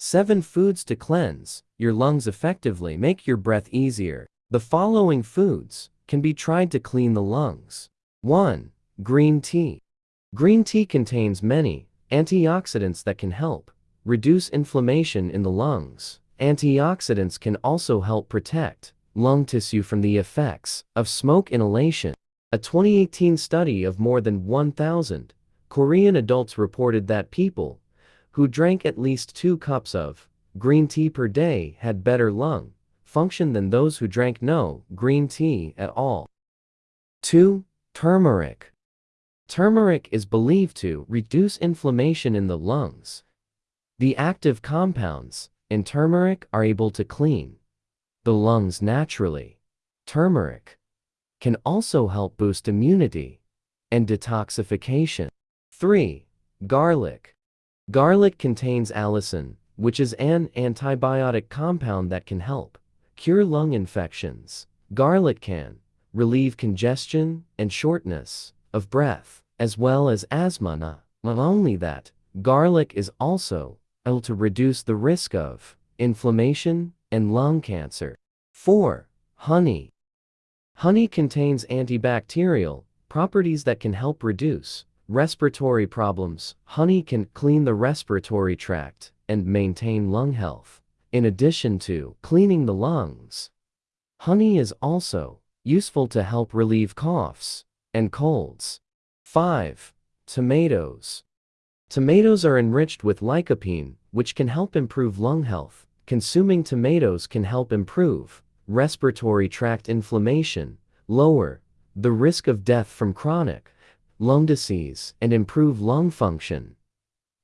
7 foods to cleanse your lungs effectively make your breath easier. The following foods can be tried to clean the lungs. 1. Green tea. Green tea contains many antioxidants that can help reduce inflammation in the lungs. Antioxidants can also help protect lung tissue from the effects of smoke inhalation. A 2018 study of more than 1,000 Korean adults reported that people who drank at least two cups of green tea per day had better lung function than those who drank no green tea at all. 2. Turmeric. Turmeric is believed to reduce inflammation in the lungs. The active compounds in turmeric are able to clean the lungs naturally. Turmeric can also help boost immunity and detoxification. 3. Garlic. Garlic contains allicin, which is an antibiotic compound that can help cure lung infections. Garlic can relieve congestion and shortness of breath, as well as asthma. Not only that, garlic is also able to reduce the risk of inflammation and lung cancer. 4. Honey. Honey contains antibacterial properties that can help reduce respiratory problems. Honey can clean the respiratory tract and maintain lung health. In addition to cleaning the lungs, honey is also useful to help relieve coughs and colds. 5. Tomatoes. Tomatoes are enriched with lycopene, which can help improve lung health. Consuming tomatoes can help improve respiratory tract inflammation, lower the risk of death from chronic lung disease, and improve lung function.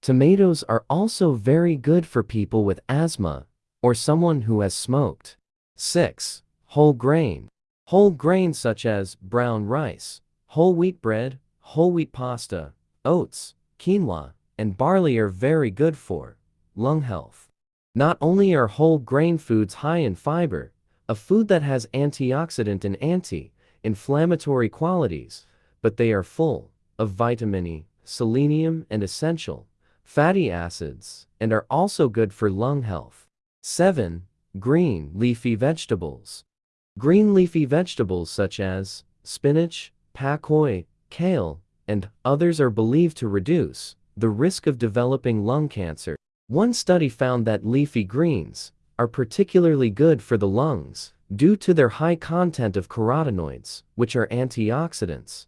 Tomatoes are also very good for people with asthma or someone who has smoked. 6. Whole grain. Whole grains such as brown rice, whole wheat bread, whole wheat pasta, oats, quinoa, and barley are very good for lung health. Not only are whole grain foods high in fiber, a food that has antioxidant and anti-inflammatory qualities, but they are full of vitamin E, selenium, and essential fatty acids, and are also good for lung health. 7. Green leafy vegetables. Green leafy vegetables such as spinach, pak choi, kale, and others are believed to reduce the risk of developing lung cancer. One study found that leafy greens are particularly good for the lungs due to their high content of carotenoids, which are antioxidants.